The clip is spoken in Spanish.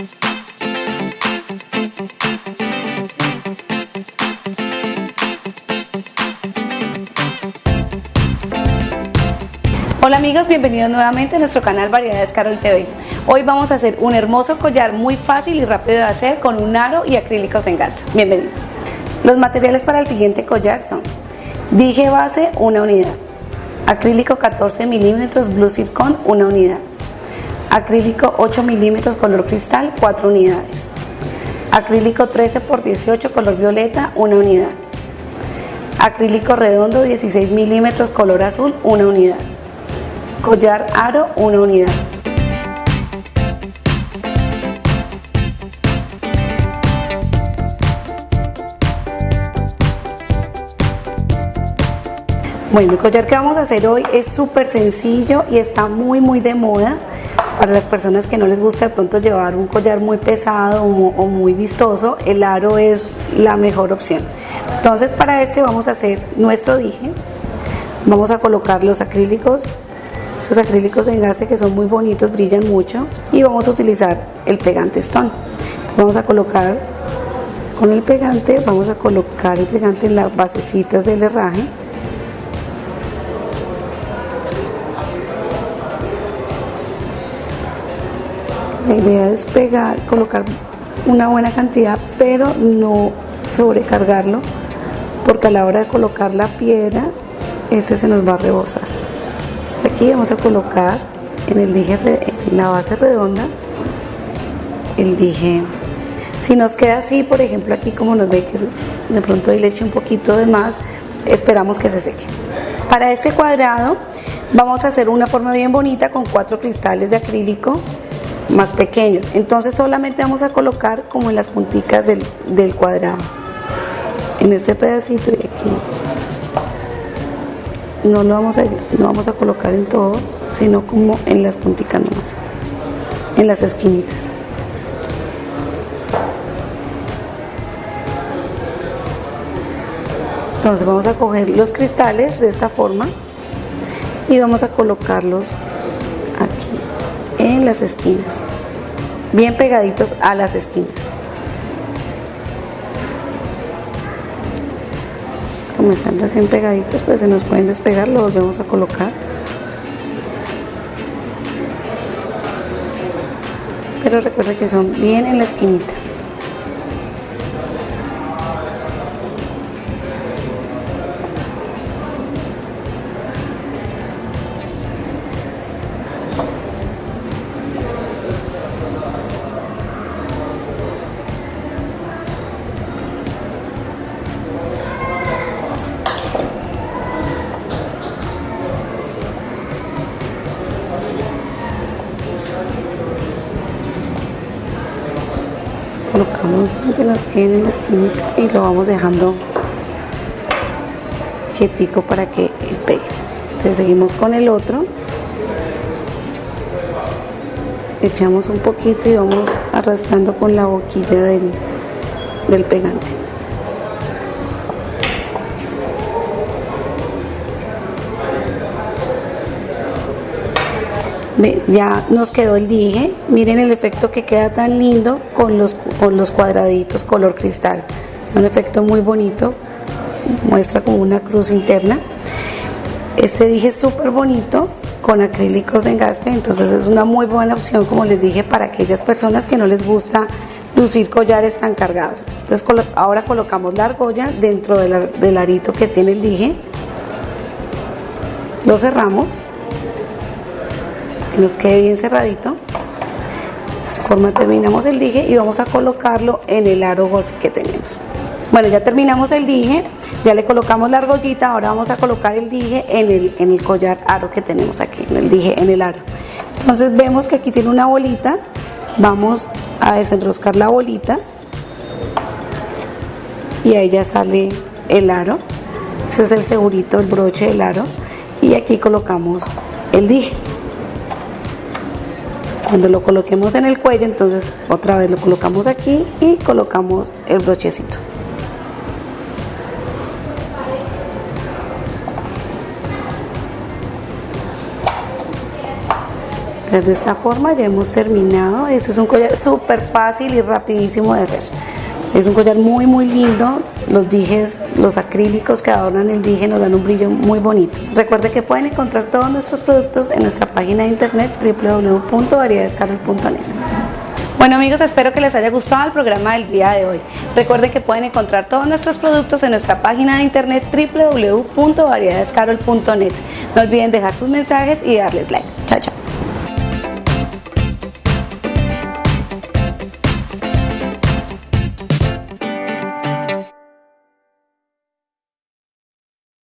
Hola amigos, bienvenidos nuevamente a nuestro canal Variedades Carol TV. Hoy vamos a hacer un hermoso collar muy fácil y rápido de hacer con un aro y acrílicos en gas. Bienvenidos. Los materiales para el siguiente collar son dije base, una unidad, acrílico 14 milímetros Blue Zircon, una unidad, acrílico 8 milímetros color cristal, 4 unidades, acrílico 13 por 18 color violeta, una unidad, acrílico redondo 16 milímetros color azul, una unidad, collar aro, una unidad. Bueno, el collar que vamos a hacer hoy es súper sencillo y está muy muy de moda para las personas que no les gusta de pronto llevar un collar muy pesado o muy vistoso, el aro es la mejor opción. Entonces para este vamos a hacer nuestro dije, vamos a colocar los acrílicos, esos acrílicos en gaste que son muy bonitos, brillan mucho y vamos a utilizar el pegante stone. Vamos a colocar con el pegante, vamos a colocar el pegante en las basecitas del herraje La idea es pegar, colocar una buena cantidad, pero no sobrecargarlo, porque a la hora de colocar la piedra, este se nos va a rebosar. aquí vamos a colocar en el dije, en la base redonda, el dije. Si nos queda así, por ejemplo, aquí como nos ve que de pronto ahí le eche un poquito de más, esperamos que se seque. Para este cuadrado vamos a hacer una forma bien bonita con cuatro cristales de acrílico más pequeños. Entonces solamente vamos a colocar como en las punticas del, cuadrado. En este pedacito y aquí. No lo vamos a, no vamos a colocar en todo, sino como en las punticas nomás. En las esquinitas. Entonces vamos a coger los cristales de esta forma y vamos a colocarlos las esquinas, bien pegaditos a las esquinas. Como están recién pegaditos, pues se nos pueden despegar, lo volvemos a colocar. Pero recuerda que son bien en la esquinita. Colocamos que nos queden en la esquinita y lo vamos dejando quietico para que pegue. Entonces seguimos con el otro. Echamos un poquito y vamos arrastrando con la boquilla del, del pegante ya nos quedó el dije. Miren el efecto que queda tan lindo con los, con los cuadraditos color cristal. Un efecto muy bonito. Muestra como una cruz interna. Este dije súper bonito con acrílicos en gaste entonces es una muy buena opción como les dije para aquellas personas que no les gusta lucir collares tan cargados. Entonces ahora colocamos la argolla dentro del arito que tiene el dije. Lo cerramos nos quede bien cerradito. De esta forma terminamos el dije y vamos a colocarlo en el aro golf que tenemos. Bueno, ya terminamos el dije, ya le colocamos la argollita, ahora vamos a colocar el dije en el, en el collar aro que tenemos aquí, en el dije en el aro. Entonces vemos que aquí tiene una bolita, vamos a desenroscar la bolita y ahí ya sale el aro. Ese es el segurito, el broche del aro y aquí colocamos el dije. Cuando lo coloquemos en el cuello, entonces otra vez lo colocamos aquí y colocamos el brochecito. Entonces de esta forma ya hemos terminado. Este es un collar súper fácil y rapidísimo de hacer. Es un collar muy muy lindo, los dijes, los acrílicos que adornan el dije nos dan un brillo muy bonito. Recuerde que pueden encontrar todos nuestros productos en nuestra página de internet www.variedadescarol.net. Bueno amigos, espero que les haya gustado el programa del día de hoy. Recuerden que pueden encontrar todos nuestros productos en nuestra página de internet www.variedadescarol.net. No olviden dejar sus mensajes y darles like.